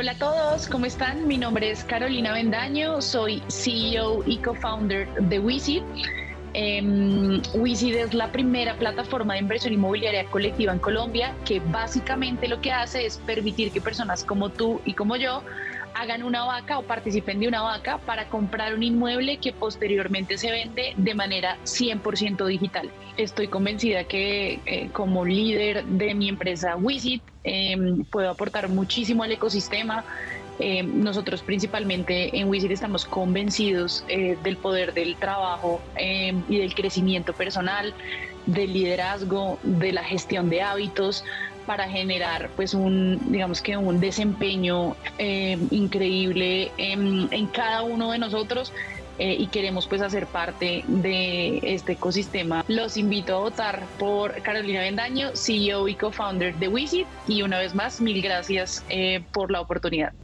Hola a todos, ¿cómo están? Mi nombre es Carolina Bendaño, soy CEO y co-founder de Wisit. Eh, es la primera plataforma de inversión inmobiliaria colectiva en Colombia que básicamente lo que hace es permitir que personas como tú y como yo hagan una vaca o participen de una vaca para comprar un inmueble que posteriormente se vende de manera 100% digital. Estoy convencida que eh, como líder de mi empresa Wisit em, puedo aportar muchísimo al ecosistema. Em, nosotros principalmente en Wisit estamos convencidos eh, del poder del trabajo em, y del crecimiento personal, del liderazgo, de la gestión de hábitos para generar pues un digamos que un desempeño eh, increíble en, cada uno de nosotros eh, y queremos pues hacer parte de este ecosistema. Los invito a votar por Carolina Bendaño, CEO y co-founder de Wisit y una vez más mil gracias eh, por la oportunidad.